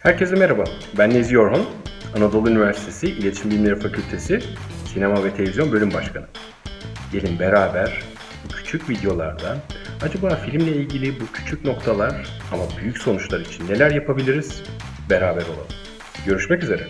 Herkese merhaba, ben Nezi Yorhon, Anadolu Üniversitesi İletişim Bilimleri Fakültesi Sinema ve Televizyon Bölüm Başkanı. Gelin beraber bu küçük videolardan, acaba filmle ilgili bu küçük noktalar ama büyük sonuçlar için neler yapabiliriz beraber olalım. Görüşmek üzere.